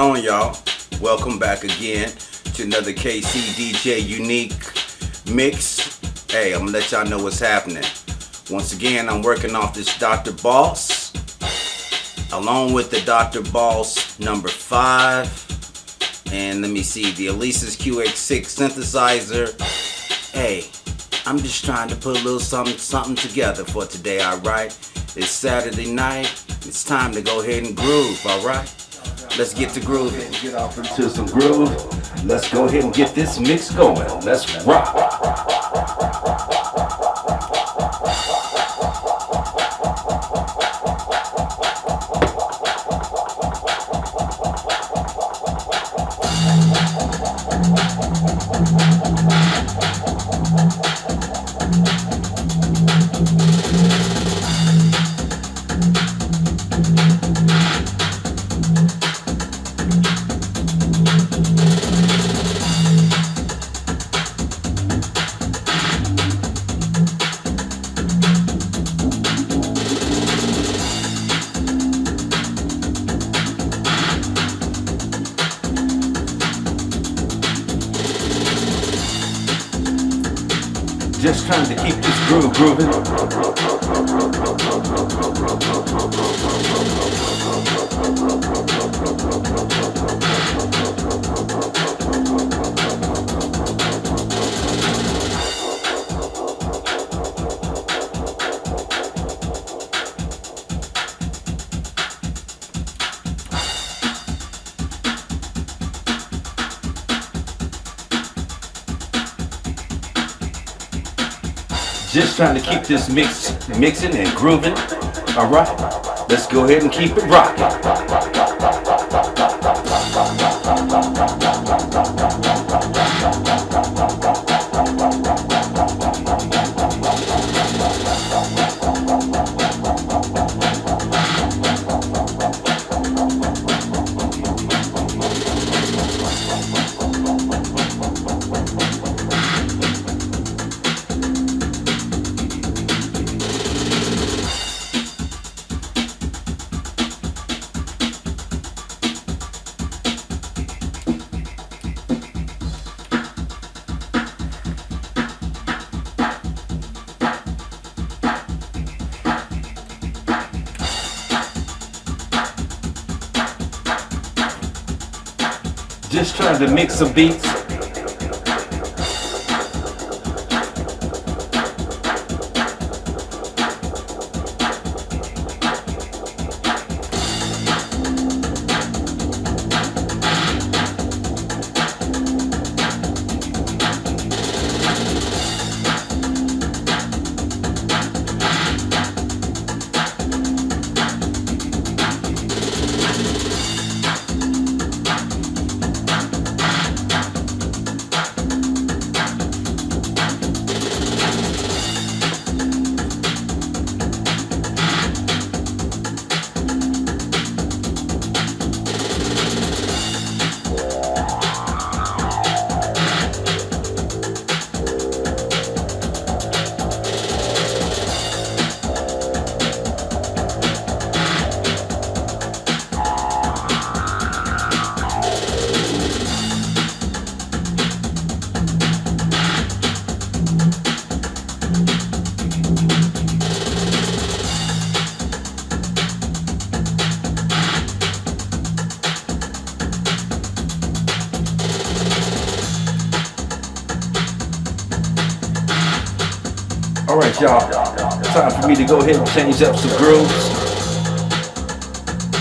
on, y'all? Welcome back again to another KC DJ Unique Mix. Hey, I'm gonna let y'all know what's happening. Once again, I'm working off this Dr. Boss, along with the Dr. Boss number five, and let me see, the Alesis QS6 synthesizer. Hey, I'm just trying to put a little something, something together for today, alright? It's Saturday night. It's time to go ahead and groove, alright? Let's get to grooving. Get off into some groove. Let's go ahead and get this mix going. Let's rock. Just trying to keep this groove grooving. Just trying to keep this mix mixing and grooving. All right, let's go ahead and keep it rocking. Just trying to mix some beats. All right, y'all. Time for me to go ahead and change up some grooves.